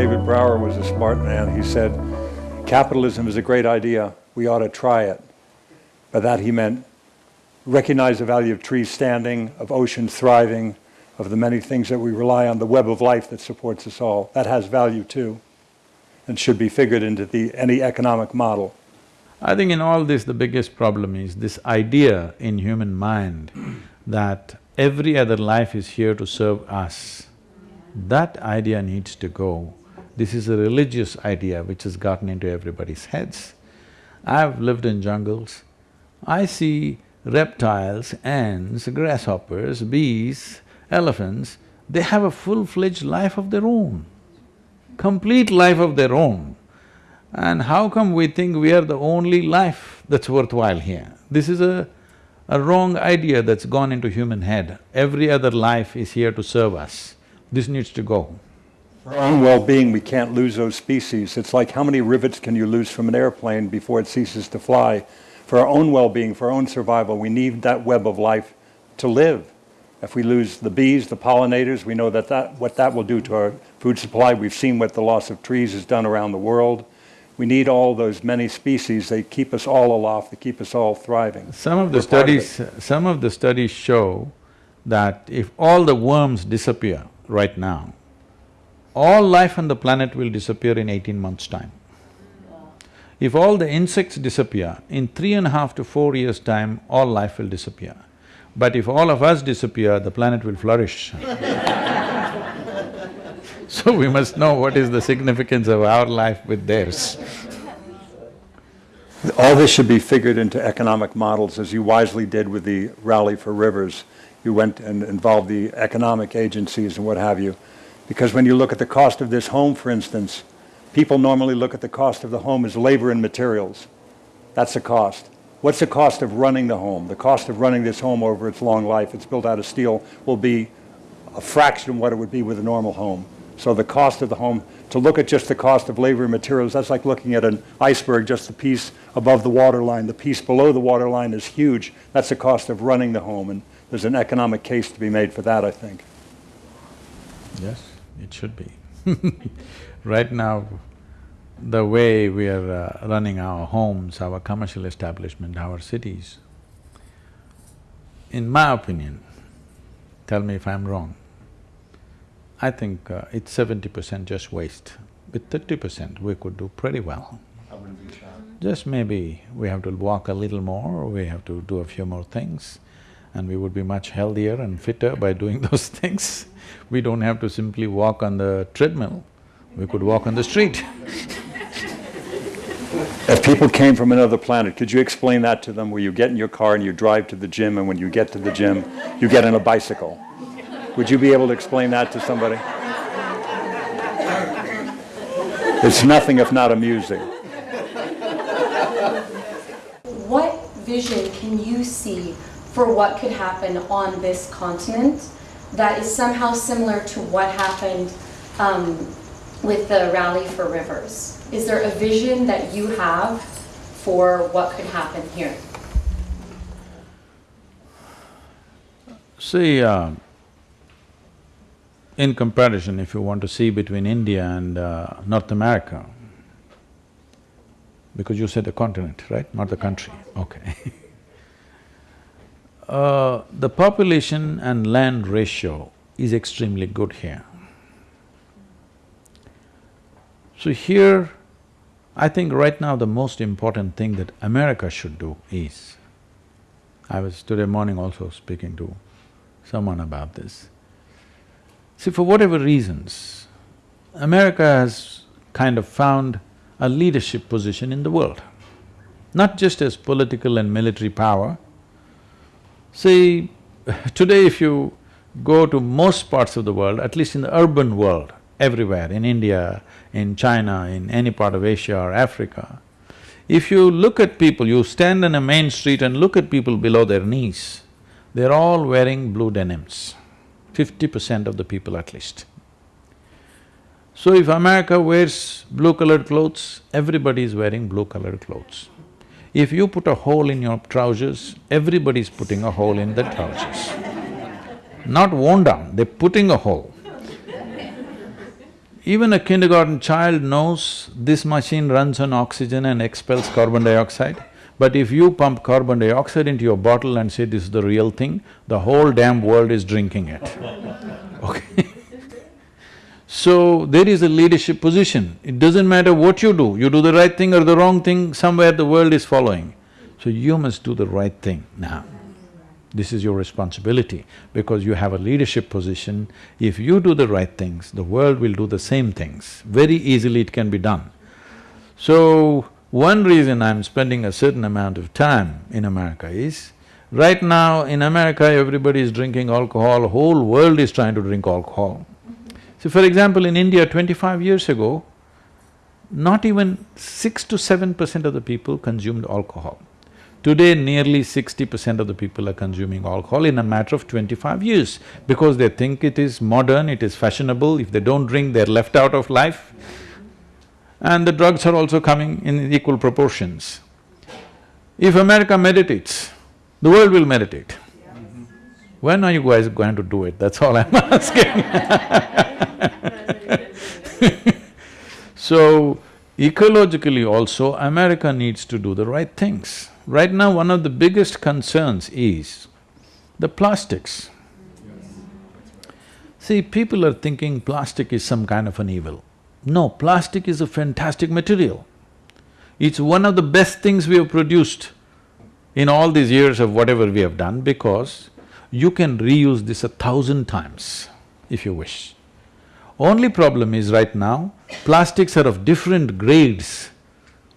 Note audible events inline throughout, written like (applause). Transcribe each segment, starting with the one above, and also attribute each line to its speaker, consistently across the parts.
Speaker 1: David Brower was a smart man. He said, capitalism is a great idea. We ought to try it. By that he meant recognize the value of trees standing, of oceans thriving, of the many things that we rely on, the web of life that supports us all. That has value too and should be figured into the, any economic model.
Speaker 2: I think in all this, the biggest problem is this idea in human mind that every other life is here to serve us. That idea needs to go. This is a religious idea which has gotten into everybody's heads. I've lived in jungles, I see reptiles, ants, grasshoppers, bees, elephants, they have a full-fledged life of their own, complete life of their own. And how come we think we are the only life that's worthwhile here? This is a, a wrong idea that's gone into human head. Every other life is here to serve us. This needs to go.
Speaker 1: For our own well-being, we can't lose those species. It's like how many rivets can you lose from an airplane before it ceases to fly? For our own well-being, for our own survival, we need that web of life to live. If we lose the bees, the pollinators, we know that, that what that will do to our food supply. We've seen what the loss of trees has done around the world. We need all those many species. They keep us all aloft, they keep us all thriving.
Speaker 2: Some of the studies… Of some of the studies show that if all the worms disappear right now, all life on the planet will disappear in eighteen months' time. If all the insects disappear, in three and a half to four years' time, all life will disappear. But if all of us disappear, the planet will flourish (laughs) So we must know what is the significance of our life with theirs.
Speaker 1: All this should be figured into economic models, as you wisely did with the Rally for Rivers. You went and involved the economic agencies and what have you. Because when you look at the cost of this home, for instance, people normally look at the cost of the home as labor and materials. That's the cost. What's the cost of running the home? The cost of running this home over its long life, it's built out of steel, will be a fraction of what it would be with a normal home. So the cost of the home, to look at just the cost of labor and materials, that's like looking at an iceberg, just the piece above the waterline. The piece below the waterline is huge. That's the cost of running the home, and there's an economic case to be made for that, I think.
Speaker 2: Yes, it should be (laughs) Right now, the way we are uh, running our homes, our commercial establishment, our cities, in my opinion, tell me if I'm wrong, I think uh, it's seventy percent just waste. With thirty percent, we could do pretty well. Just maybe we have to walk a little more, we have to do a few more things, and we would be much healthier and fitter by doing (laughs) those things. We don't have to simply walk on the treadmill, we could walk on the street
Speaker 1: If people came from another planet, could you explain that to them, where you get in your car and you drive to the gym, and when you get to the gym, you get on a bicycle? Would you be able to explain that to somebody? It's nothing if not amusing.
Speaker 3: What vision can you see for what could happen on this continent that is somehow similar to what happened um, with the Rally for Rivers? Is there a vision that you have for what could happen here?
Speaker 2: See, uh, in comparison, if you want to see between India and uh, North America, because you said the continent, right, not the country, okay (laughs) uh, the population and land ratio is extremely good here. So here, I think right now the most important thing that America should do is, I was today morning also speaking to someone about this, See, for whatever reasons, America has kind of found a leadership position in the world, not just as political and military power. See, (laughs) today if you go to most parts of the world, at least in the urban world, everywhere, in India, in China, in any part of Asia or Africa, if you look at people, you stand on a main street and look at people below their knees, they're all wearing blue denims fifty percent of the people at least. So if America wears blue-colored clothes, everybody is wearing blue-colored clothes. If you put a hole in your trousers, everybody's putting a hole in their trousers. Not worn down, they're putting a hole. Even a kindergarten child knows this machine runs on oxygen and expels carbon dioxide. But if you pump carbon dioxide into your bottle and say this is the real thing, the whole damn world is drinking it, (laughs) okay? So, there is a leadership position. It doesn't matter what you do, you do the right thing or the wrong thing, somewhere the world is following. So you must do the right thing now. This is your responsibility because you have a leadership position. If you do the right things, the world will do the same things. Very easily it can be done. So, one reason I'm spending a certain amount of time in America is, right now in America everybody is drinking alcohol, whole world is trying to drink alcohol. So for example, in India twenty-five years ago, not even six to seven percent of the people consumed alcohol. Today, nearly sixty percent of the people are consuming alcohol in a matter of twenty-five years because they think it is modern, it is fashionable, if they don't drink, they're left out of life. And the drugs are also coming in equal proportions. If America meditates, the world will meditate. When are you guys going to do it? That's all I'm (laughs) asking (laughs) So, ecologically also, America needs to do the right things. Right now, one of the biggest concerns is the plastics. See, people are thinking plastic is some kind of an evil. No, plastic is a fantastic material. It's one of the best things we have produced in all these years of whatever we have done because you can reuse this a thousand times if you wish. Only problem is right now, plastics are of different grades,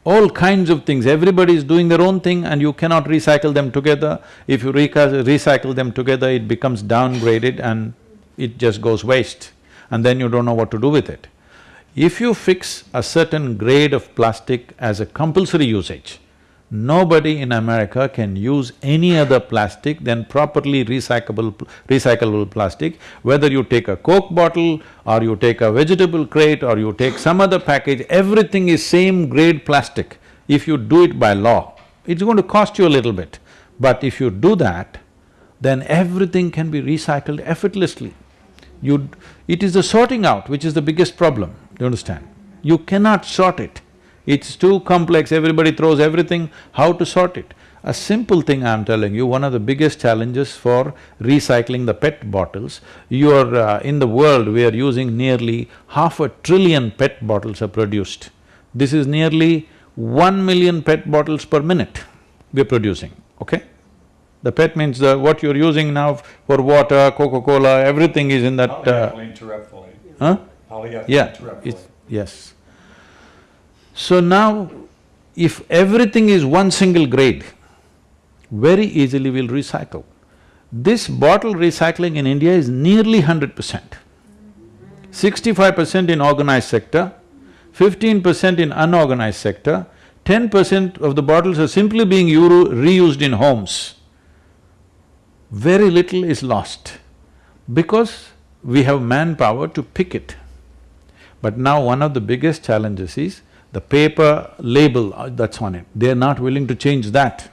Speaker 2: all kinds of things, everybody is doing their own thing and you cannot recycle them together. If you reca- recycle them together, it becomes downgraded and it just goes waste and then you don't know what to do with it. If you fix a certain grade of plastic as a compulsory usage, nobody in America can use any other plastic than properly recyclable… recyclable plastic. Whether you take a coke bottle or you take a vegetable crate or you take some other package, everything is same grade plastic. If you do it by law, it's going to cost you a little bit. But if you do that, then everything can be recycled effortlessly. You… it is the sorting out which is the biggest problem. Do you understand? You cannot sort it. It's too complex, everybody throws everything, how to sort it? A simple thing I'm telling you, one of the biggest challenges for recycling the PET bottles, you're… Uh, in the world, we are using nearly half a trillion PET bottles are produced. This is nearly one million PET bottles per minute we're producing, okay? The PET means the… what you're using now for water, Coca-Cola, everything is in that… Uh, huh? Polyethylene Yeah, it's… yes. So now, if everything is one single grade, very easily we'll recycle. This bottle recycling in India is nearly hundred percent. Sixty-five percent in organized sector, fifteen percent in unorganized sector, ten percent of the bottles are simply being reused in homes. Very little is lost because we have manpower to pick it. But now one of the biggest challenges is the paper label uh, that's on it, they're not willing to change that.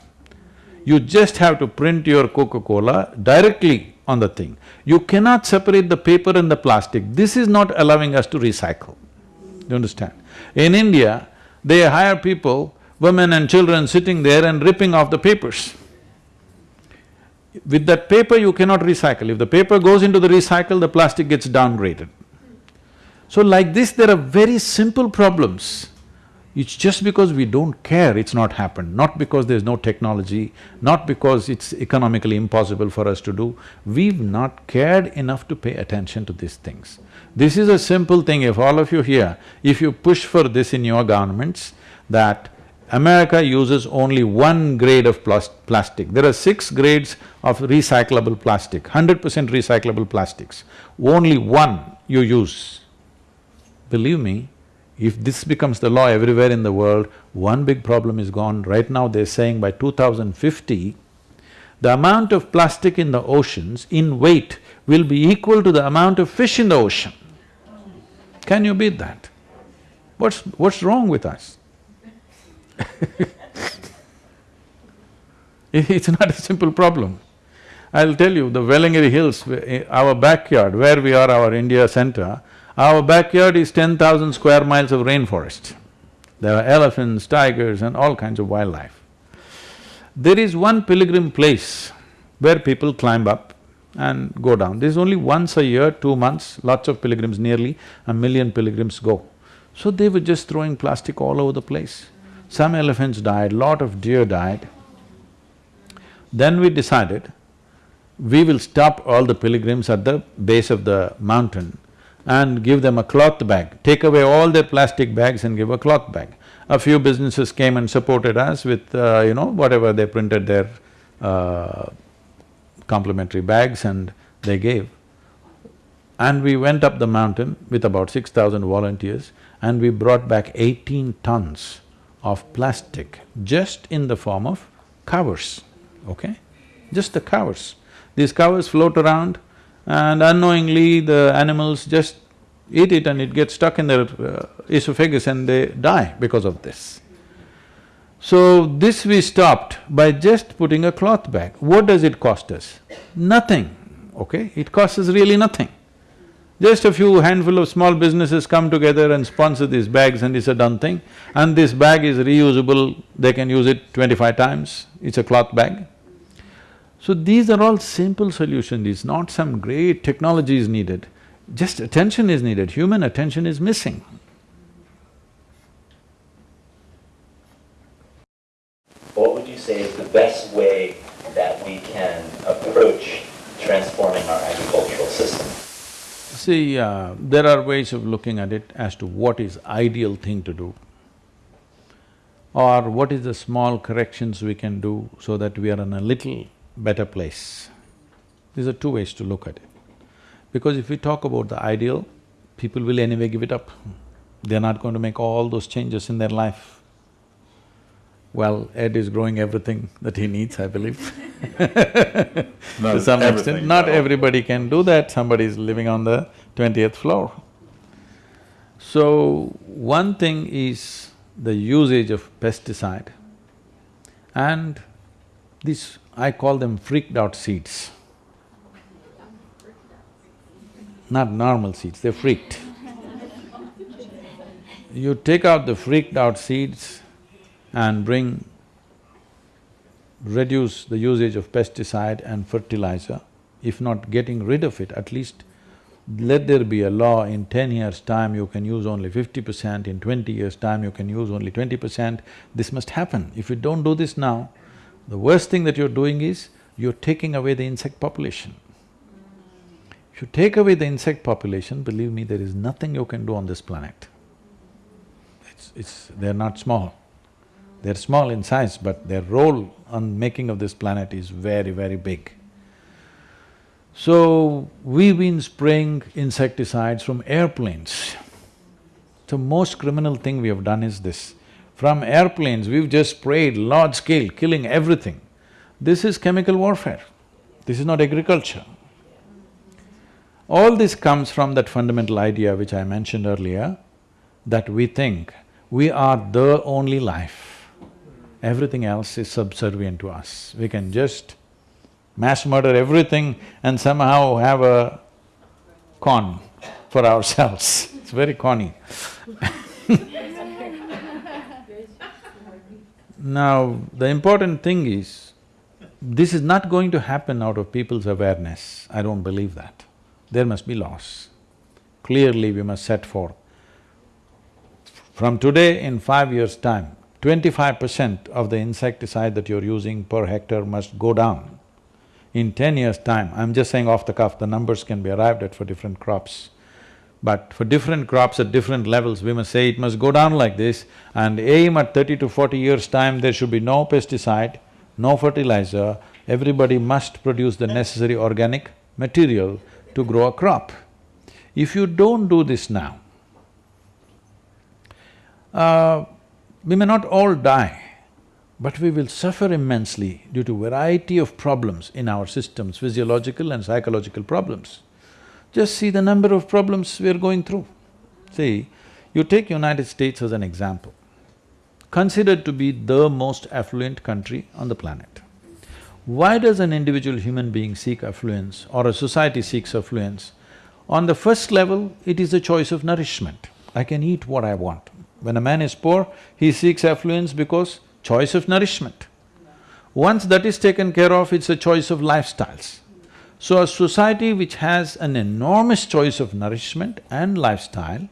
Speaker 2: You just have to print your Coca-Cola directly on the thing. You cannot separate the paper and the plastic, this is not allowing us to recycle. You understand? In India, they hire people, women and children sitting there and ripping off the papers. With that paper, you cannot recycle. If the paper goes into the recycle, the plastic gets downgraded. So like this, there are very simple problems. It's just because we don't care it's not happened, not because there's no technology, not because it's economically impossible for us to do. We've not cared enough to pay attention to these things. This is a simple thing, if all of you here, if you push for this in your governments, that America uses only one grade of plastic. There are six grades of recyclable plastic, hundred percent recyclable plastics. Only one you use. Believe me, if this becomes the law everywhere in the world, one big problem is gone. Right now they're saying by 2050, the amount of plastic in the oceans in weight will be equal to the amount of fish in the ocean. Can you beat that? What's… what's wrong with us? (laughs) it's not a simple problem. I'll tell you, the Vellingiri Hills, eh, our backyard, where we are, our India center, Our backyard is ten thousand square miles of rainforest. There are elephants, tigers and all kinds of wildlife. There is one pilgrim place where people climb up and go down. This is only once a year, two months, lots of pilgrims, nearly a million pilgrims go. So they were just throwing plastic all over the place. Some elephants died, lot of deer died. Then we decided, we will stop all the pilgrims at the base of the mountain and give them a cloth bag, take away all their plastic bags and give a cloth bag. A few businesses came and supported us with, uh, you know, whatever they printed their uh, complimentary bags and they gave. And we went up the mountain with about six thousand volunteers and we brought back eighteen tons of plastic just in the form of covers, okay? Just the covers. These covers float around and unknowingly the animals just eat it and it gets stuck in their uh, esophagus and they die because of this. So this we stopped by just putting a cloth bag. What does it cost us? Nothing, okay? It costs us really nothing. Just a few handful of small businesses come together and sponsor these bags and it's a done thing. And this bag is reusable, they can use it twenty-five times, it's a cloth bag. So these are all simple solutions, it's not some great technology is needed, just attention is needed, human attention is missing.
Speaker 4: What would you say is the best way that we can approach transforming our agricultural system?
Speaker 2: See, uh, there are ways of looking at it as to what is ideal thing to do or what is the small corrections we can do so that we are on a little better place. These are two ways to look at it. Because if we talk about the ideal, people will anyway give it up. They're not going to make all those changes in their life. Well, Ed is growing everything that he needs, I believe (laughs) to some extent. Not everybody can do that, somebody is living on the twentieth floor. So, one thing is the usage of pesticide and this, I call them freaked out seeds. Not normal seeds, they're freaked. You take out the freaked out seeds and bring reduce the usage of pesticide and fertilizer, if not getting rid of it, at least let there be a law in ten years' time you can use only fifty percent, in twenty years' time you can use only twenty percent, this must happen. If you don't do this now, the worst thing that you're doing is, you're taking away the insect population. If you take away the insect population, believe me, there is nothing you can do on this planet. It's… it's… they're not small. They're small in size, but their role on making of this planet is very, very big. So, we've been spraying insecticides from airplanes. The most criminal thing we have done is this. From airplanes, we've just sprayed large scale, killing everything. This is chemical warfare, this is not agriculture. All this comes from that fundamental idea which I mentioned earlier, that we think we are the only life everything else is subservient to us. We can just mass murder everything and somehow have a con for ourselves. It's very conny (laughs) Now, the important thing is, this is not going to happen out of people's awareness, I don't believe that. There must be laws. Clearly, we must set forth. From today, in five years' time, twenty-five percent of the insecticide that you're using per hectare must go down. In ten years' time, I'm just saying off the cuff, the numbers can be arrived at for different crops. But for different crops at different levels, we must say it must go down like this and aim at thirty to forty years' time, there should be no pesticide, no fertilizer, everybody must produce the necessary organic material to grow a crop. If you don't do this now, uh, we may not all die, but we will suffer immensely due to variety of problems in our systems, physiological and psychological problems. Just see the number of problems we're going through. See, you take United States as an example, considered to be the most affluent country on the planet. Why does an individual human being seek affluence or a society seeks affluence? On the first level, it is a choice of nourishment. I can eat what I want. When a man is poor, he seeks affluence because choice of nourishment. Once that is taken care of, it's a choice of lifestyles. So a society which has an enormous choice of nourishment and lifestyle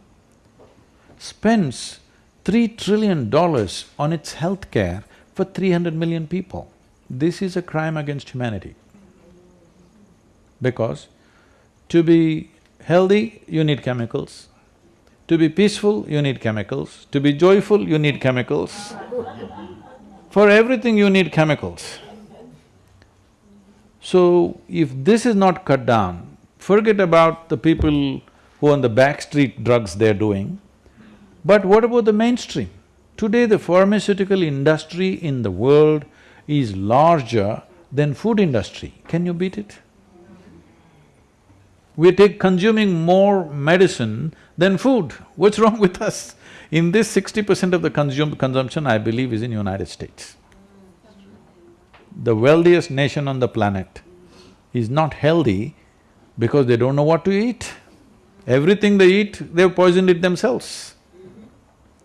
Speaker 2: spends three trillion dollars on its health care for three hundred million people. This is a crime against humanity. Because to be healthy, you need chemicals. To be peaceful, you need chemicals. To be joyful, you need chemicals. For everything, you need chemicals. So, if this is not cut down, forget about the people who on the back street drugs they're doing, but what about the mainstream? Today, the pharmaceutical industry in the world is larger than food industry. Can you beat it? We take consuming more medicine than food. What's (laughs) wrong with us? In this sixty percent of the consumption, I believe, is in United States. The wealthiest nation on the planet is not healthy because they don't know what to eat. Everything they eat, they've poisoned it themselves.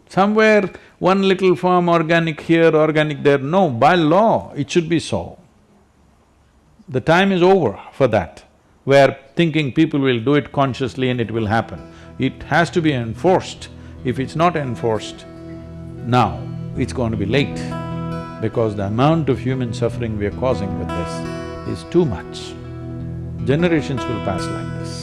Speaker 2: Somewhere, one little farm, organic here, organic there, no, by law, it should be so. The time is over for that, where thinking people will do it consciously and it will happen. It has to be enforced. If it's not enforced, now it's going to be late because the amount of human suffering we are causing with this is too much. Generations will pass like this.